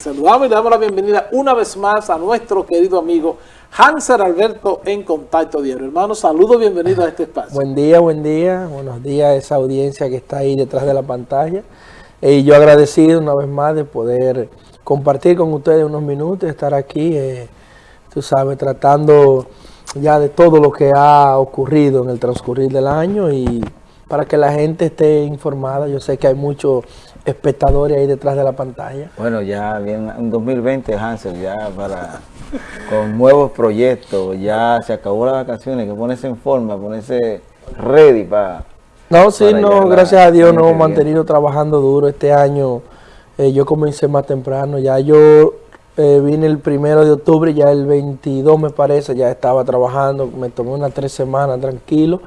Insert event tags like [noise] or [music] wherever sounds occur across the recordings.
Saludamos y damos la bienvenida una vez más a nuestro querido amigo Hanser Alberto en Contacto Diario. Hermano, saludos, bienvenido a este espacio. Buen día, buen día, buenos días a esa audiencia que está ahí detrás de la pantalla. Eh, y yo agradecido una vez más de poder compartir con ustedes unos minutos, estar aquí, eh, tú sabes, tratando ya de todo lo que ha ocurrido en el transcurrir del año y para que la gente esté informada. Yo sé que hay muchos espectadores ahí detrás de la pantalla. Bueno, ya viene un 2020, Hansel, ya para con nuevos proyectos, ya se acabó las vacaciones, que ponerse en forma, ponerse ready para... No, sí, no, gracias a Dios nos hemos mantenido trabajando duro este año. Eh, yo comencé más temprano, ya yo eh, vine el primero de octubre, ya el 22 me parece, ya estaba trabajando, me tomé unas tres semanas tranquilo.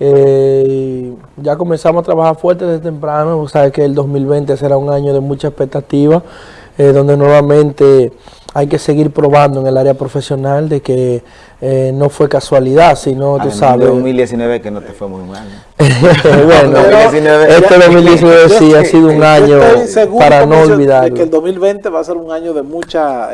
Eh, ya comenzamos a trabajar fuerte desde temprano, sabes que el 2020 será un año de mucha expectativa, eh, donde nuevamente hay que seguir probando en el área profesional de que eh, no fue casualidad, sino, tú sabes... 2019 que no te fue muy mal. [laughs] bueno, este 2019 sí ha sido un año para no olvidar. que el 2020 va a ser un año de muchas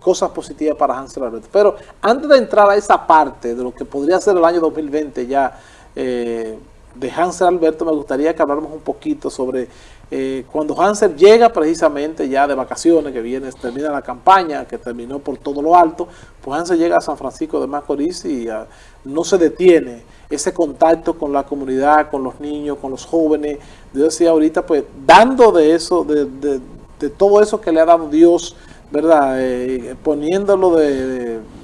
cosas positivas para Hansel Alberto. Pero antes de entrar a esa parte de lo que podría ser el año 2020 ya eh, de Hansel Alberto, me gustaría que habláramos un poquito sobre eh, cuando Hansel llega precisamente ya de vacaciones, que viene, termina la campaña, que terminó por todo lo alto, pues Hansel llega a San Francisco de Macorís y ah, no se detiene ese contacto con la comunidad, con los niños, con los jóvenes. Yo decía ahorita, pues dando de eso, de, todo eso que le ha dado Dios, ¿verdad? Eh, poniéndolo de de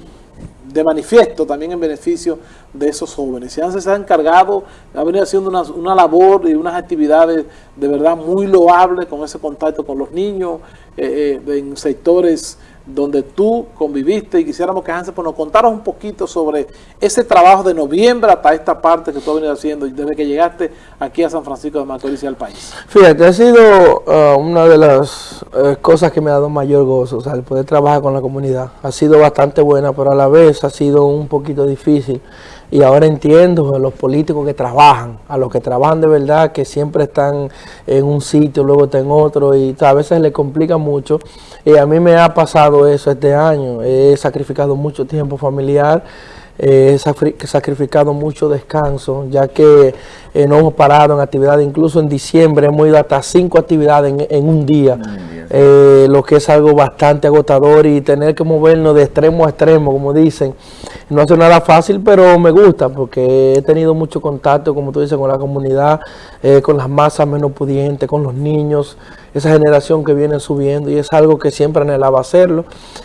manifiesto también en beneficio de esos jóvenes. Se ha encargado, ha venido haciendo una, labor y unas actividades de verdad muy loables con ese contacto con los niños eh, eh, en sectores donde tú conviviste y quisiéramos que Hansen pues, nos contaras un poquito sobre ese trabajo de noviembre hasta esta parte que tú has venido haciendo desde que llegaste aquí a San Francisco de Macorís y al país. Fíjate, ha sido uh, una de las uh, cosas que me ha dado mayor gozo, o sea, el poder trabajar con la comunidad. Ha sido bastante buena, pero a la vez ha sido un poquito difícil y ahora entiendo a los políticos que trabajan, a los que trabajan de verdad, que siempre están en un sitio, luego están en otro y a veces les complica mucho. Y a mí me ha pasado eso este año, he sacrificado mucho tiempo familiar, he sacrificado mucho descanso, ya que eh, no hemos parado en actividades, incluso en diciembre hemos ido hasta cinco actividades en, un día, eh, lo que es algo bastante agotador y tener que movernos de extremo a extremo, como dicen, no hace nada fácil, pero me gusta porque he tenido mucho contacto, como tú dices, con la comunidad, eh, con las masas menos pudientes, con los niños, esa generación que viene subiendo y es algo que siempre anhelaba hacerlo.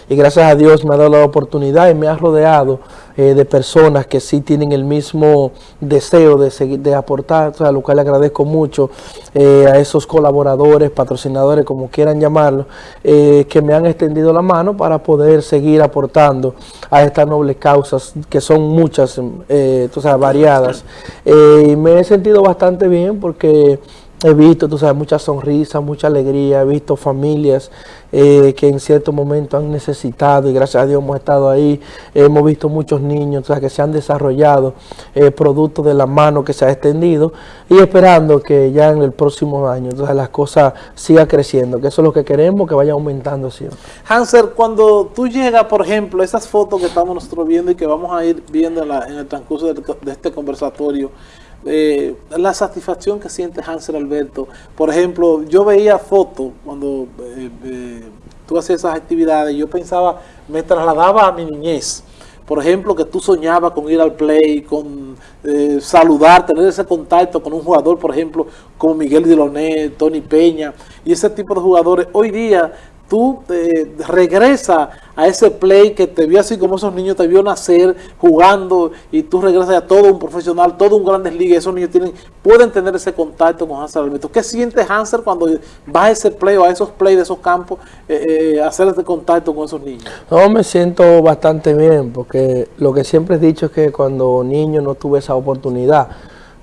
Y gracias a Dios me ha dado la oportunidad y me ha rodeado de personas que sí tienen el mismo deseo de seguir, de aportar, sea, lo cual le agradezco mucho eh, a esos colaboradores, patrocinadores, como quieran llamarlo, eh, que me han extendido la mano para poder seguir aportando a estas nobles causas, que son muchas, o sea, variadas. y me he sentido bastante bien porque He visto, tú sabes, mucha sonrisa, mucha alegría, he visto familias eh, que en cierto momento han necesitado y gracias a Dios hemos estado ahí. Hemos visto muchos niños que se han desarrollado eh, producto de la mano que se ha extendido y esperando que ya en el próximo año las cosas sigan creciendo, que eso es lo que queremos, que vaya aumentando siempre. Hanser, cuando tú llegas, por ejemplo, esas fotos que estamos nosotros viendo y que vamos a ir viendo en, el transcurso de este conversatorio, eh, la satisfacción que siente Hansel Alberto. Por ejemplo, yo veía fotos cuando eh, eh, tú hacías esas actividades, yo pensaba, me trasladaba a mi niñez. Por ejemplo, que tú soñabas con ir al play, con saludar, tener ese contacto con un jugador, por ejemplo, como Miguel Diloné, Tony Peña, y ese tipo de jugadores. Hoy día tú eh, regresas a ese play que te vio así como esos niños te vio nacer jugando y tú regresas a todo un profesional, todo un grandes ligas, esos niños tienen, pueden tener ese contacto con Hansel Alberto. ¿Qué siente Hansel cuando vas a ese play o a esos play de esos campos, eh, eh, hacer ese contacto con esos niños? No, me siento bastante bien porque lo que siempre he dicho es que cuando niño no tuve esa oportunidad,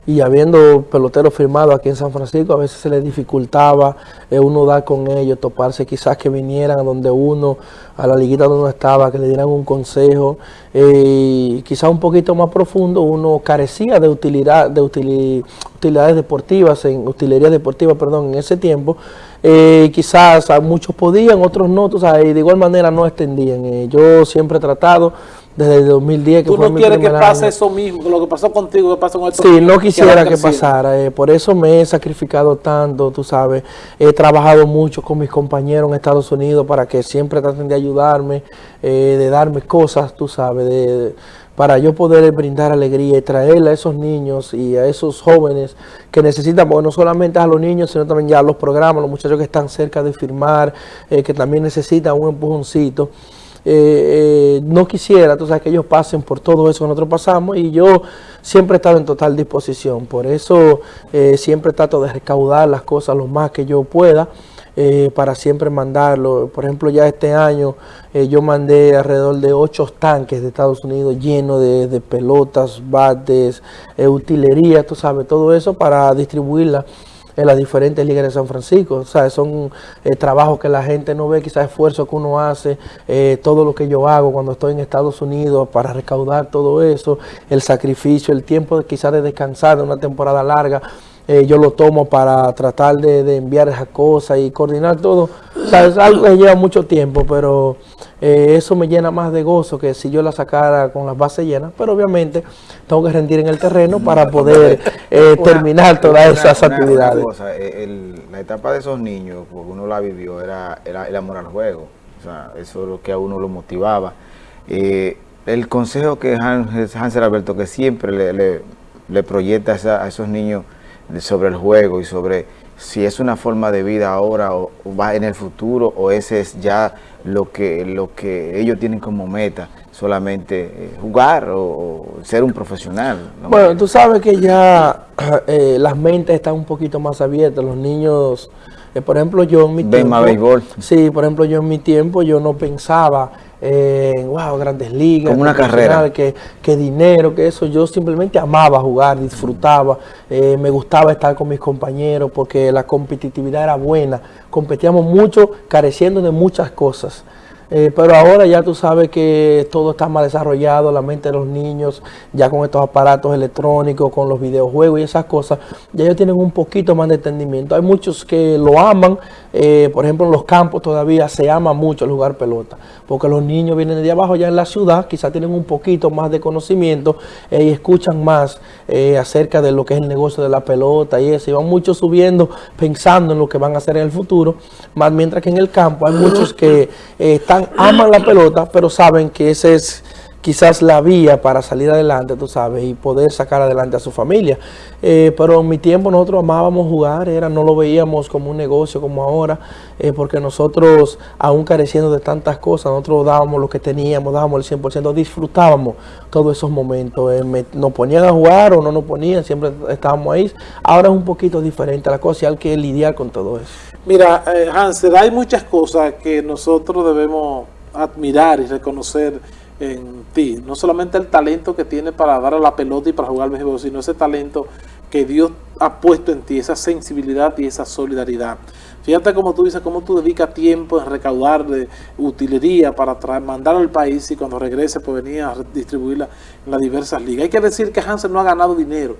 y habiendo peloteros firmados aquí en San Francisco, a veces se les dificultaba eh, uno dar con ellos, toparse, quizás que vinieran a donde uno, a la liguita donde uno estaba, que le dieran un consejo, eh, quizás un poquito más profundo, uno carecía de utilidad, de utilidades deportivas, en utilería deportiva, perdón, en ese tiempo, Eh, quizás muchos podían, otros no, tú sabes, y de igual manera no extendían. Eh, yo siempre he tratado desde el 2010 que ¿Tú no quieres que pase eso mismo, lo que pasó contigo, que pasó con Sí, no quisiera que, pasara, eh, por eso me he sacrificado tanto, tú sabes, he trabajado mucho con mis compañeros en Estados Unidos para que siempre traten de ayudarme, eh, de darme cosas, tú sabes, de, para yo poder brindar alegría y traerle a esos niños y a esos jóvenes que necesitan, porque no solamente a los niños, sino también ya a los programas, los muchachos que están cerca de firmar, eh, que también necesitan un empujoncito. Eh, eh, no quisiera, tú sabes, que ellos pasen por todo eso que nosotros pasamos y yo siempre he estado en total disposición. Por eso eh, siempre trato de recaudar las cosas lo más que yo pueda. para siempre mandarlo. Por ejemplo, ya este año yo mandé alrededor de ocho tanques de Estados Unidos llenos de, de pelotas, bates, utilería, tú sabes, todo eso para distribuirla en las diferentes ligas de San Francisco. O sea, son eh, trabajos que la gente no ve, quizás esfuerzo que uno hace, eh, todo lo que yo hago cuando estoy en Estados Unidos para recaudar todo eso, el sacrificio, el tiempo de, quizás de descansar de una temporada larga. Eh, yo lo tomo para tratar de, enviar esas cosas y coordinar todo. O sea, es algo que lleva mucho tiempo, pero eh, eso me llena más de gozo que si yo la sacara con las bases llenas. Pero obviamente tengo que rendir en el terreno para [laughs] poder eh, terminar todas esas actividades. la etapa de esos niños, porque uno la vivió, era, el amor al juego. O sea, eso es lo que a uno lo motivaba. el consejo que Hansel Alberto, que siempre le, le, proyecta a esos niños sobre el juego y sobre si es una forma de vida ahora o, va en el futuro o ese es ya lo que, lo que ellos tienen como meta, solamente eh, jugar o, ser un profesional. Bueno, tú sabes que ya eh, las mentes están un poquito más abiertas, los niños, eh, por ejemplo yo en mi tiempo... béisbol. Sí, por ejemplo yo en mi tiempo yo no pensaba en wow, grandes ligas, como una carrera, que, que, dinero, que eso. Yo simplemente amaba jugar, disfrutaba, eh, me gustaba estar con mis compañeros porque la competitividad era buena. Competíamos mucho, careciendo de muchas cosas. Eh, pero ahora ya tú sabes que todo está más desarrollado, la mente de los niños, ya con estos aparatos electrónicos, con los videojuegos y esas cosas, ya ellos tienen un poquito más de entendimiento. Hay muchos que lo aman, eh, por ejemplo en los campos todavía se ama mucho el jugar pelota, porque los niños vienen de abajo ya en la ciudad, quizás tienen un poquito más de conocimiento eh, y escuchan más acerca de lo que es el negocio de la pelota y eso, y van muchos subiendo pensando en lo que van a hacer en el futuro, más mientras que en el campo hay muchos que están aman la pelota, pero saben que esa es quizás la vía para salir adelante, tú sabes, y poder sacar adelante a su familia. Eh, pero en mi tiempo nosotros amábamos jugar, era, no lo veíamos como un negocio como ahora, eh, porque nosotros, aún careciendo de tantas cosas, nosotros dábamos lo que teníamos, dábamos el 100%, disfrutábamos todos esos momentos. Eh, nos ponían a jugar o no nos ponían, siempre estábamos ahí. Ahora es un poquito diferente la cosa y hay que lidiar con todo eso. Mira, Hansel, hay muchas cosas que nosotros debemos admirar y reconocer en ti. No solamente el talento que tiene para dar a la pelota y para jugar béisbol, sino ese talento que Dios ha puesto en ti, esa sensibilidad y esa solidaridad. Fíjate como tú dices, cómo tú dedicas tiempo en recaudar de utilería para mandar al país y cuando regrese pues venir a distribuirla en las diversas ligas. Hay que decir que Hansel no ha ganado dinero.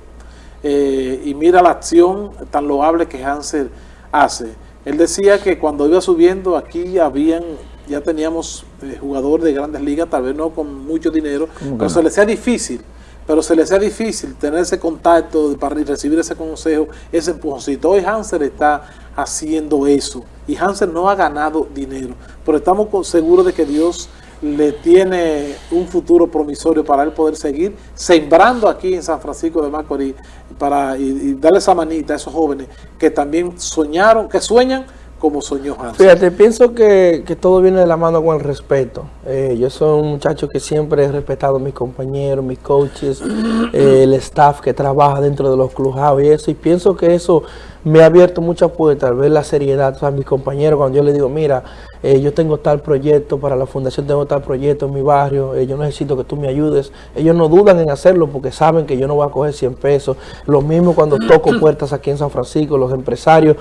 Eh, y mira la acción tan loable que Hansel hace. Él decía que cuando iba subiendo aquí habían ya teníamos eh, jugadores de grandes ligas, tal vez no con mucho dinero, pero se les sea difícil, pero se les sea difícil tener ese contacto para recibir ese consejo, ese empujoncito. Hoy Hansel está haciendo eso y Hansel no ha ganado dinero, pero estamos seguros de que Dios le tiene un futuro promisorio para él poder seguir sembrando aquí en San Francisco de Macorís para y darle esa manita a esos jóvenes que también soñaron, que sueñan como soñó Fíjate, pienso que, todo viene de la mano con el respeto. Eh, yo soy un muchacho que siempre he respetado a mis compañeros, mis coaches, [clears throat] eh, el staff que trabaja dentro de los clubhouse y eso. Y pienso que eso me ha abierto muchas puertas, ver la seriedad a mis compañeros cuando yo les digo, mira, eh, yo tengo tal proyecto para la fundación, tengo tal proyecto en mi barrio, yo necesito que tú me ayudes. Ellos no dudan en hacerlo porque saben que yo no voy a coger 100 pesos. Lo mismo cuando toco [clears throat] puertas aquí en San Francisco, los empresarios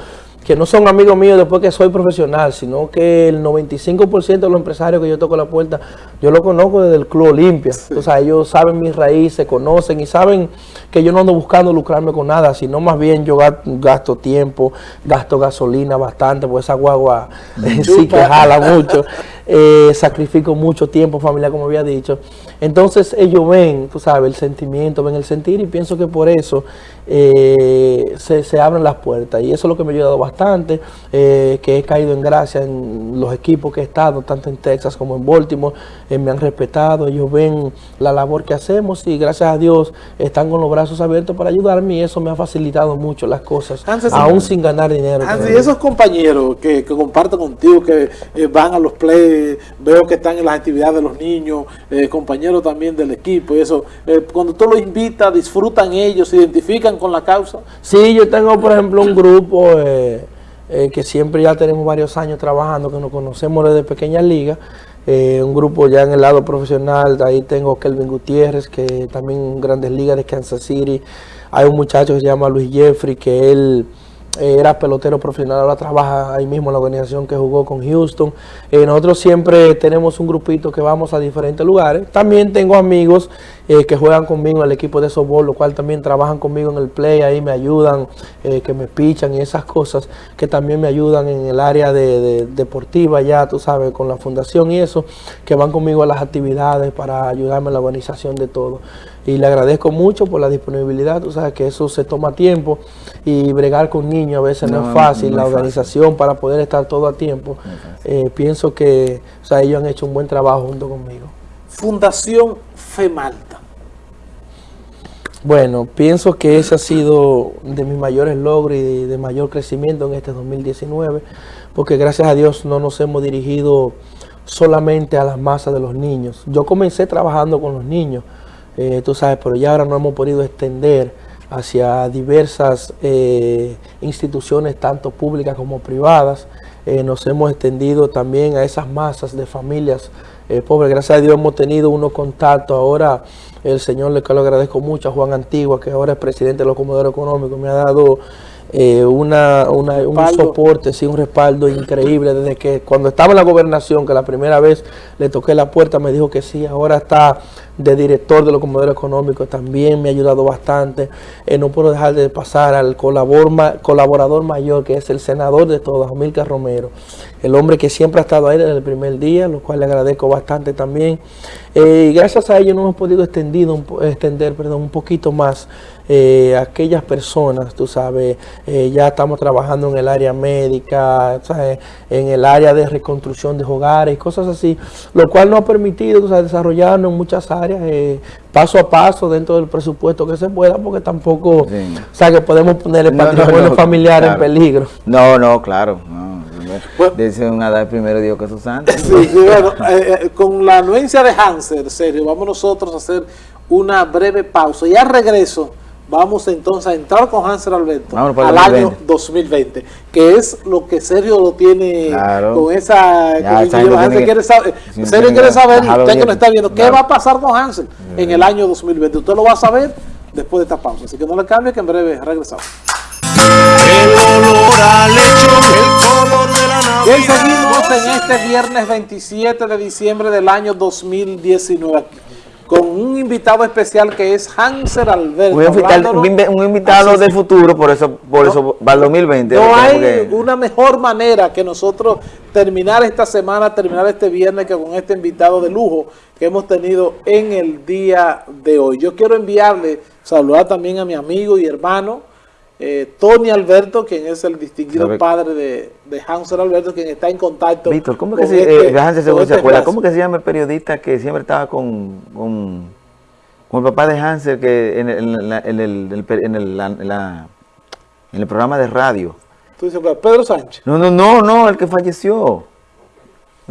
que no son amigos míos después que soy profesional, sino que el 95% de los empresarios que yo toco la puerta, yo lo conozco desde el Club Olimpia. O sea, ellos saben mis raíces, conocen y saben que yo no ando buscando lucrarme con nada, sino más bien yo gasto tiempo, gasto gasolina bastante, pues esa guagua [laughs] sí que jala mucho. Eh, sacrifico mucho tiempo familiar, como había dicho. Entonces ellos ven, tú sabes, el sentimiento, ven el sentir y pienso que por eso eh, se, abren las puertas. Y eso es lo que me ha ayudado bastante, eh, que he caído en gracia en los equipos que he estado, tanto en Texas como en Baltimore, me han respetado, ellos ven la labor que hacemos y gracias a Dios están con los brazos abiertos para ayudarme y eso me ha facilitado mucho las cosas, aún sin ganar dinero. y esos compañeros que, que comparten contigo, que van a los plays, veo que están en las actividades de los niños, eh, compañeros también del equipo y eso. Eh, cuando tú los invitas, disfrutan ellos, se identifican con la causa. Sí, yo tengo por ejemplo un grupo eh, que siempre ya tenemos varios años trabajando, que nos conocemos desde pequeñas ligas. un grupo ya en el lado profesional, ahí tengo Kelvin Gutiérrez, que también Grandes Ligas de Kansas City. Hay un muchacho que se llama Luis Jeffrey, que él eh, era pelotero profesional, ahora trabaja ahí mismo en la organización que jugó con Houston. Eh, nosotros siempre tenemos un grupito que vamos a diferentes lugares. También tengo amigos eh, que juegan conmigo en el equipo de softball, lo cual también trabajan conmigo en el play, ahí me ayudan, que me pichan y esas cosas, que también me ayudan en el área de, deportiva ya, tú sabes, con la fundación y eso, que van conmigo a las actividades para ayudarme en la organización de todo y le agradezco mucho por la disponibilidad, tú sabes que eso se toma tiempo y bregar con niños a veces no, es fácil, la organización para poder estar todo a tiempo, eh, pienso que o sea, ellos han hecho un buen trabajo junto conmigo. Fundación FEMALTA. Bueno, pienso que ese ha sido de mis mayores logros y de mayor crecimiento en este 2019, porque gracias a Dios no nos hemos dirigido solamente a las masas de los niños. Yo comencé trabajando con los niños, eh, tú sabes, pero ya ahora no hemos podido extender hacia diversas eh, instituciones, tanto públicas como privadas. Eh, nos hemos extendido también a esas masas de familias pobres. Gracias a Dios hemos tenido unos contactos. Ahora el Señor le agradezco mucho a Juan Antigua, que ahora es presidente de los comedores económicos, me ha dado eh, una, un soporte, sí, un respaldo increíble. Desde que cuando estaba en la gobernación, que la primera vez le toqué la puerta, me dijo que sí, ahora está de director de los comedores económicos, también me ha ayudado bastante. Eh, no puedo dejar de pasar al colaborador mayor, que es el senador de todos, Amilcar Romero, el hombre que siempre ha estado ahí desde el primer día, lo cual le agradezco bastante también. Eh, y gracias a ello nos hemos podido extendido, extender perdón, un poquito más eh, aquellas personas, tú sabes, eh, ya estamos trabajando en el área médica, en el área de reconstrucción de hogares, cosas así, lo cual nos ha permitido desarrollarnos en muchas áreas, eh, paso a paso dentro del presupuesto que se pueda, porque tampoco, o sea, que podemos poner el patrimonio familiar en peligro. No, no, claro, no. Dice una edad primero Dios que sus santos. [laughs] Sí, bueno, con la anuencia de Hanser, serio, vamos nosotros a hacer una breve pausa. Y al regreso vamos entonces a entrar con Hansel Alberto al año 2020, que es lo que Sergio lo tiene con esa... Hansel quiere saber, Sergio quiere saber, usted que no está viendo, ¿qué va a pasar con Hansel en el año 2020? Usted lo va a saber después de esta pausa, así que no le cambie que en breve regresamos. Bien, seguimos en este viernes 27 de diciembre del año 2019 con un invitado especial que es Hanser Alberto. Un invitado, del futuro, por eso por eso va el 2020. No hay una mejor manera que nosotros terminar esta semana, terminar este viernes que con este invitado de lujo que hemos tenido en el día de hoy. Yo quiero enviarle, saludar también a mi amigo y hermano, eh, Tony Alberto, quien es el distinguido padre de, de Hansel Alberto, quien está en contacto Víctor, ¿cómo que se, este, eh, este ¿cómo que se llama el periodista que siempre estaba con, con, el papá de Hansel que en, el, en, el, en, el, en el programa de radio? ¿Tú dices Pedro Sánchez? No, no, no, no, el que falleció.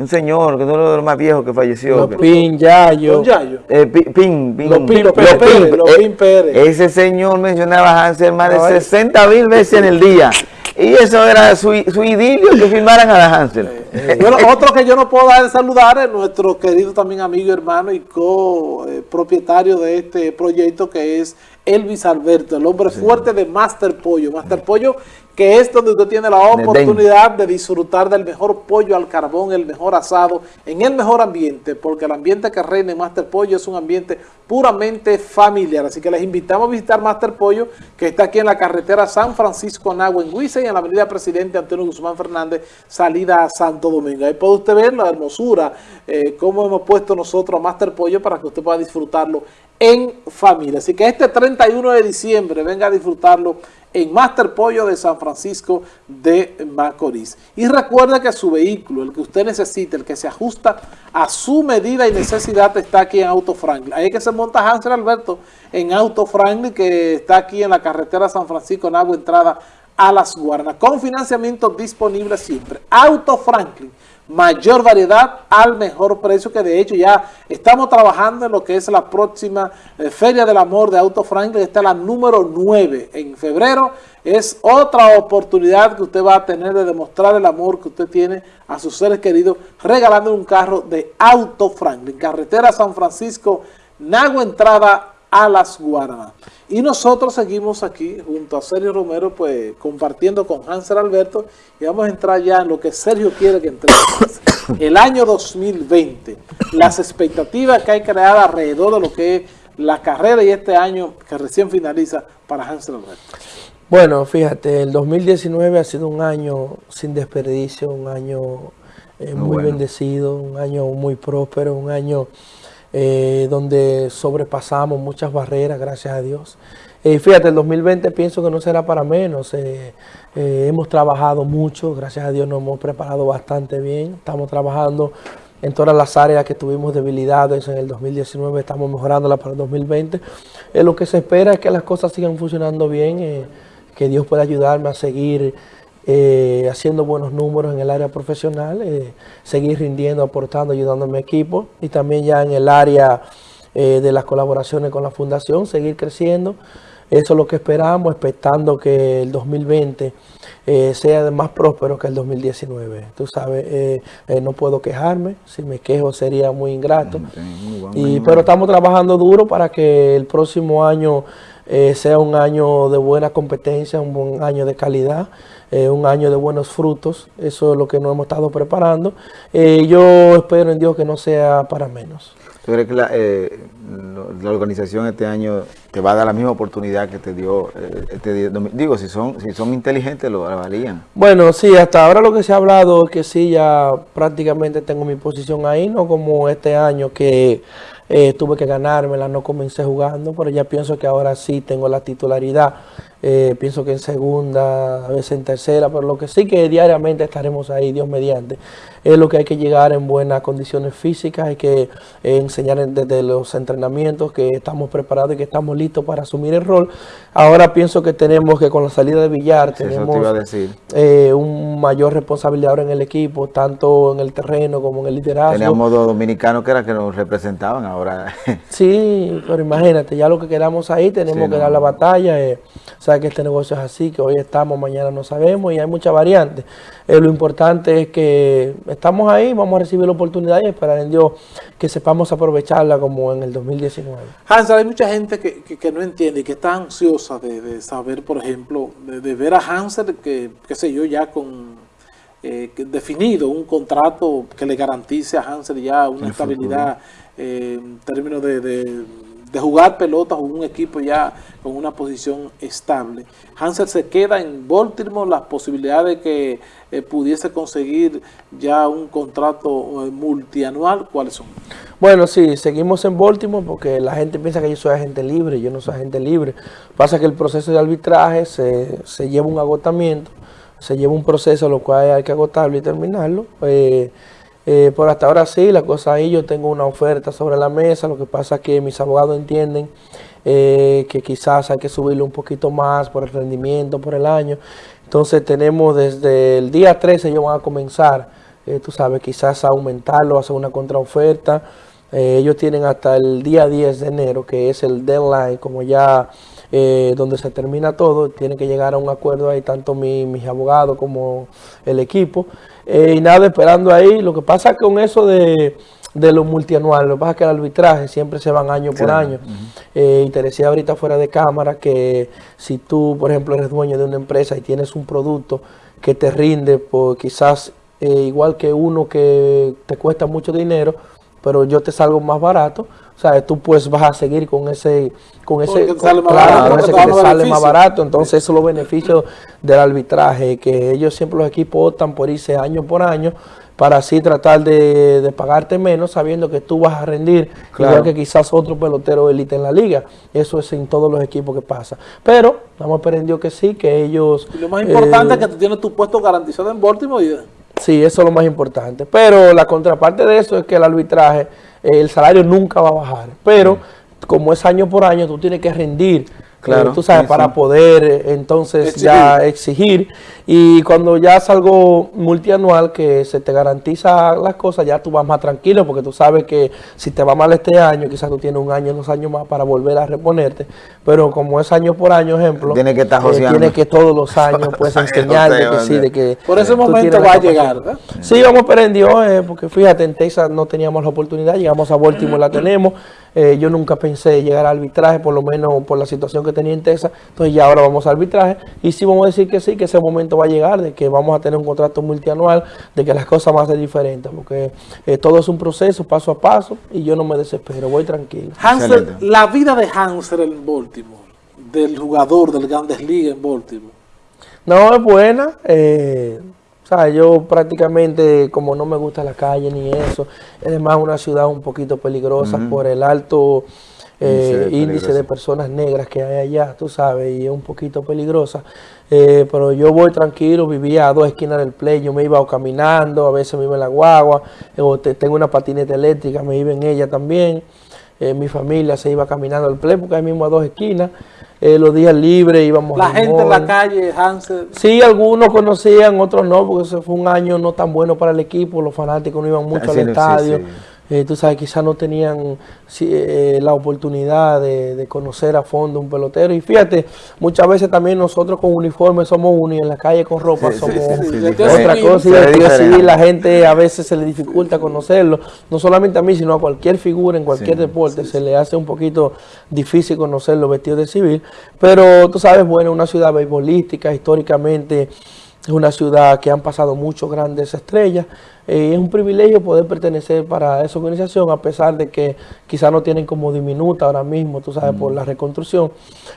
Un señor, que es uno de los más viejos que falleció. Pin Yayo. Eh, pin, pin, Lopín, Pérez, Lopín Pérez. Ese señor mencionaba a Hansel más de 60 mil veces en el día. Y eso era su, su idilio que firmaran a la Hansel. Eh, bueno, otro que yo no puedo dar de saludar es nuestro querido también amigo, hermano y co-propietario de este proyecto que es Elvis Alberto, el hombre fuerte de Master Pollo. Master Pollo que es donde usted tiene la oportunidad de disfrutar del mejor pollo al carbón, el mejor asado, en el mejor ambiente, porque el ambiente que reina en Master Pollo es un ambiente puramente familiar. Así que les invitamos a visitar Master Pollo, que está aquí en la carretera San Francisco Nagua, en Huiza, y en la avenida Presidente Antonio Guzmán Fernández, salida a Santo Domingo. Ahí puede usted ver la hermosura, eh, cómo hemos puesto nosotros a Master Pollo para que usted pueda disfrutarlo en familia. Así que este 31 de diciembre venga a disfrutarlo en Master Pollo de San Francisco de Macorís. Y recuerde que su vehículo, el que usted necesite, el que se ajusta a su medida y necesidad, está aquí en Auto Franklin. Ahí es que se monta Hansel Alberto en Auto Franklin, que está aquí en la carretera San Francisco, en agua entrada a Las Guarnas, con financiamiento disponible siempre. Auto Franklin mayor variedad al mejor precio, que de hecho ya estamos trabajando en lo que es la próxima eh, Feria del Amor de Auto Franklin, esta es la número 9 en febrero, es otra oportunidad que usted va a tener de demostrar el amor que usted tiene a sus seres queridos, regalando un carro de Auto Franklin, carretera San Francisco, Nago Entrada a las Guaranas. Y nosotros seguimos aquí junto a Sergio Romero, pues compartiendo con Hansel Alberto y vamos a entrar ya en lo que Sergio quiere que entremos. [coughs] El año 2020, las expectativas que hay creadas alrededor de lo que es la carrera y este año que recién finaliza para Hansel Alberto. Bueno, fíjate, el 2019 ha sido un año sin desperdicio, un año eh, muy, bendecido, un año muy próspero, un año eh, donde sobrepasamos muchas barreras, gracias a Dios. Eh, fíjate, el 2020 pienso que no será para menos. Eh, hemos trabajado mucho, gracias a Dios nos hemos preparado bastante bien. Estamos trabajando en todas las áreas que tuvimos debilidades en el 2019, estamos mejorándolas para el 2020. lo que se espera es que las cosas sigan funcionando bien, que Dios pueda ayudarme a seguir eh, haciendo buenos números en el área profesional, eh, seguir rindiendo, aportando, ayudando a mi equipo y también ya en el área eh, de las colaboraciones con la fundación, seguir creciendo. Eso es lo que esperamos, expectando que el 2020 sea más próspero que el 2019. Tú sabes, no puedo quejarme, si me quejo sería muy ingrato. Y, pero estamos trabajando duro para que el próximo año sea un año de buena competencia, un buen año de calidad. Eh, un año de buenos frutos. Eso es lo que nos hemos estado preparando. Eh, yo espero en Dios que no sea para menos. ¿Tú crees que la, eh, la, organización este año te va a dar la misma oportunidad que te dio este Digo, si son, si son inteligentes lo valían. Bueno, sí, hasta ahora lo que se ha hablado es que sí, ya prácticamente tengo mi posición ahí, no como este año que tuve que ganármela, no comencé jugando, pero ya pienso que ahora sí tengo la titularidad. Eh, pienso que en segunda, a veces en tercera, pero lo que sí que diariamente estaremos ahí, Dios mediante, es lo que hay que llegar en buenas condiciones físicas, hay que eh, enseñar desde los entrenamientos que estamos preparados y que estamos listos para asumir el rol. Ahora pienso que tenemos que con la salida de Villar tenemos eh, un mayor responsabilidad ahora en el equipo, tanto en el terreno como en el liderazgo. Teníamos dos dominicanos que eran que nos representaban ahora. [laughs] sí, pero imagínate, ya lo que quedamos ahí tenemos que dar la batalla que este negocio es así, que hoy estamos, mañana no sabemos y hay muchas variantes. Eh, lo importante es que estamos ahí, vamos a recibir la oportunidad y esperar en Dios que sepamos aprovecharla como en el 2019. Hansel, hay mucha gente que, no entiende y que está ansiosa de, saber, por ejemplo, de, ver a Hansel, que, qué sé yo, ya con eh, definido un contrato que le garantice a Hansel ya una estabilidad eh, en términos de de jugar pelotas o un equipo ya con una posición estable. Hansel se queda en Baltimore, las posibilidades de que eh, pudiese conseguir ya un contrato eh, multianual, ¿cuáles son? Bueno, sí, seguimos en Baltimore porque la gente piensa que yo soy agente libre, yo no soy agente libre. Pasa que el proceso de arbitraje se, lleva un agotamiento, se lleva un proceso lo cual hay que agotarlo y terminarlo. Eh, eh, por hasta ahora sí, la cosa ahí, yo tengo una oferta sobre la mesa, lo que pasa es que mis abogados entienden eh, que quizás hay que subirlo un poquito más por el rendimiento, por el año. Entonces tenemos desde el día 13 ellos van a comenzar, eh, tú sabes, quizás a aumentarlo, hacer una contraoferta. ellos tienen hasta el día 10 de enero, que es el deadline, como ya donde se termina todo, tienen que llegar a un acuerdo ahí, tanto mis abogados como el equipo. Eh, y nada, esperando ahí. Lo que pasa con eso de, de los multianuales. Lo que pasa es que el arbitraje siempre se van año por año. Eh, y te decía ahorita fuera de cámara que si tú, por ejemplo, eres dueño de una empresa y tienes un producto que te rinde, por quizás eh, igual que uno que te cuesta mucho dinero, pero yo te salgo más barato, o sea, tú pues vas a seguir con ese, con ese, que te sale más barato, entonces eso es los beneficios del arbitraje, que ellos siempre los equipos optan por irse año por año, para así tratar de, pagarte menos sabiendo que tú vas a rendir igual que quizás otro pelotero élite en la liga. Eso es en todos los equipos que pasa. Pero hemos aprendido que sí, que ellos... lo más importante es que tú tienes tu puesto garantizado en Baltimore. Sí, eso es lo más importante. Pero la contraparte de eso es que el arbitraje, el salario nunca va a bajar. Pero como es año por año, tú tienes que rendir Claro, tú sabes, para poder eh, entonces ya exigir. Y cuando ya es algo multianual que se te garantiza las cosas, ya tú vas más tranquilo porque tú sabes que si te va mal este año, quizás tú tienes un año, dos años más para volver a reponerte. Pero como es año por año, ejemplo, tiene que estar eh, tiene que todos los años [laughs] pues enseñarte que sí, de que... Por ese momento va a llegar, ¿verdad? Sí, vamos a en Dios, eh, porque fíjate, en Texas no teníamos la oportunidad, llegamos a Baltimore, la [clears throat] tenemos. Eh, yo nunca pensé llegar al arbitraje, por lo menos por la situación que tenía en Texas. Entonces ya ahora vamos al arbitraje. Y sí vamos a decir que sí, que ese momento va a llegar, de que vamos a tener un contrato multianual, de que las cosas van a ser diferentes, porque eh, todo es un proceso, paso a paso, y yo no me desespero, voy tranquilo. Hansel, la vida de Hansel en Baltimore, del jugador del Grandes Ligas en Baltimore. No, es buena. Eh, yo prácticamente, como no me gusta la calle ni eso, es más una ciudad un poquito peligrosa por el alto eh, índice, de, personas negras que hay allá, tú sabes, y es un poquito peligrosa. Eh, pero yo voy tranquilo, vivía a dos esquinas del play, yo me iba caminando, a veces me iba en la guagua, o tengo una patineta eléctrica, me iba en ella también. Eh, mi familia se iba caminando al play porque ahí mismo a dos esquinas. Eh, los días libres íbamos La gente en la calle, Hansel. Sí, algunos conocían, otros no, porque ese fue un año no tan bueno para el equipo, los fanáticos no iban mucho al estadio. Eh, tú sabes, quizás no tenían eh, la oportunidad de, conocer a fondo un pelotero. Y fíjate, muchas veces también nosotros con uniforme somos uno y en la calle con ropa somos otra cosa. Y la gente a veces se le dificulta conocerlo. No solamente a mí, sino a cualquier figura en cualquier deporte se le hace un poquito difícil conocerlo vestido de civil. Pero tú sabes, bueno, una ciudad beisbolística, históricamente es una ciudad que han pasado muchos grandes estrellas. Eh, es un privilegio poder pertenecer para esa organización, a pesar de que quizás no tienen como diminuta ahora mismo, tú sabes, por la reconstrucción,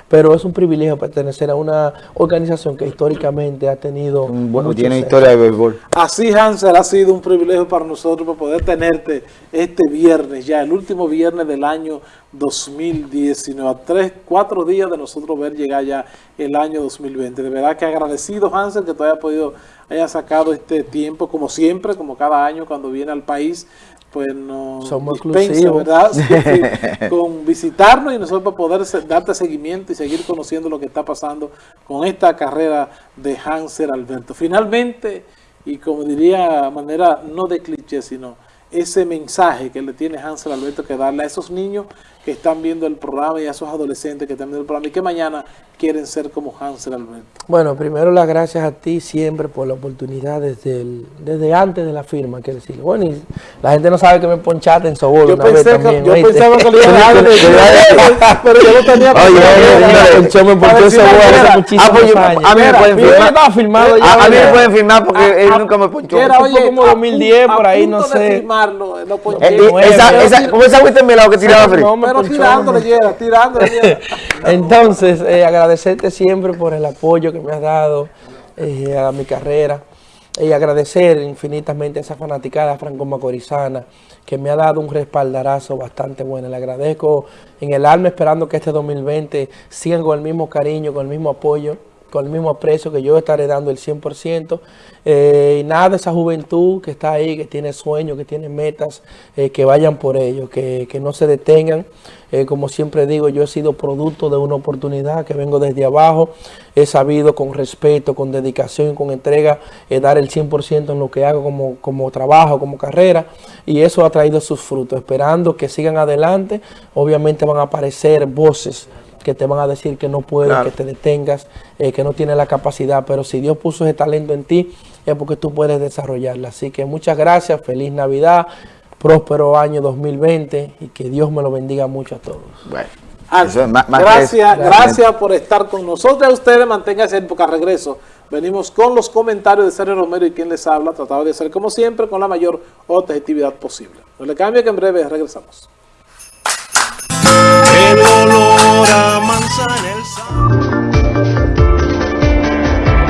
pero es un privilegio pertenecer a una organización que históricamente ha tenido... Bueno, tiene historia de béisbol. Así, Hansel, ha sido un privilegio para nosotros poder tenerte este viernes, ya el último viernes del año 2019, a tres, cuatro días de nosotros ver llegar ya el año 2020. De verdad que agradecido, Hansel, que tú hayas podido haya sacado este tiempo, como siempre, como cada año cuando viene al país, pues nos Somos dispensa, ¿verdad? [laughs] con visitarnos y nosotros poder darte seguimiento y seguir conociendo lo que está pasando con esta carrera de Hanser Alberto. Finalmente, y como diría manera no de cliché, sino ese mensaje que le tiene Hansel Alberto que darle a esos niños que están viendo el programa y a esos adolescentes que están viendo el programa y que mañana quieren ser como Hansel Alberto? Bueno, primero las gracias a ti siempre por la oportunidad desde desde antes de la firma, que decir. Bueno, y la gente no sabe que me ponchaste en Sobol yo pensé que, también, Yo pensaba que iba a dar, pero yo no tenía Oye, yo me ponchó en Sobol hace muchísimos años. A mí me pueden firmar. A mí me pueden firmar porque él nunca me ponchó. Era, como 2010, por ahí, no sé. Esa, ¿Cómo esa agüita en mi lado que tiraba frío? Pero tirándole, tirándole. [laughs] Entonces, eh, agradecerte siempre por el apoyo que me has dado eh, a mi carrera y agradecer infinitamente a esa fanaticada franco-macorizana que me ha dado un respaldarazo bastante bueno. Le agradezco en el alma esperando que este 2020 siga con el mismo cariño, con el mismo apoyo con el mismo aprecio que yo estaré dando el 100%. Eh, y nada, esa juventud que está ahí, que tiene sueños, que tiene metas, eh, que vayan por ello, que, no se detengan. Eh, como siempre digo, yo he sido producto de una oportunidad que vengo desde abajo. He sabido con respeto, con dedicación con entrega dar el 100% en lo que hago como, como trabajo, como carrera. Y eso ha traído sus frutos. Esperando que sigan adelante, obviamente van a aparecer voces que te van a decir que no puedes, que te detengas, eh, que no tienes la capacidad, pero si Dios puso ese talento en ti, es porque tú puedes desarrollarla. Así que muchas gracias, feliz Navidad, próspero año 2020 y que Dios me lo bendiga mucho a todos. Bueno, Ah, eso es más- más que gracias, eso. gracias por estar con nosotros. A ustedes manténganse en época regreso. Venimos con los comentarios de Sergio Romero y quien les habla, tratado de hacer como siempre con la mayor objetividad posible. No le cambie que en breve regresamos. El olor a manzana, el sabor.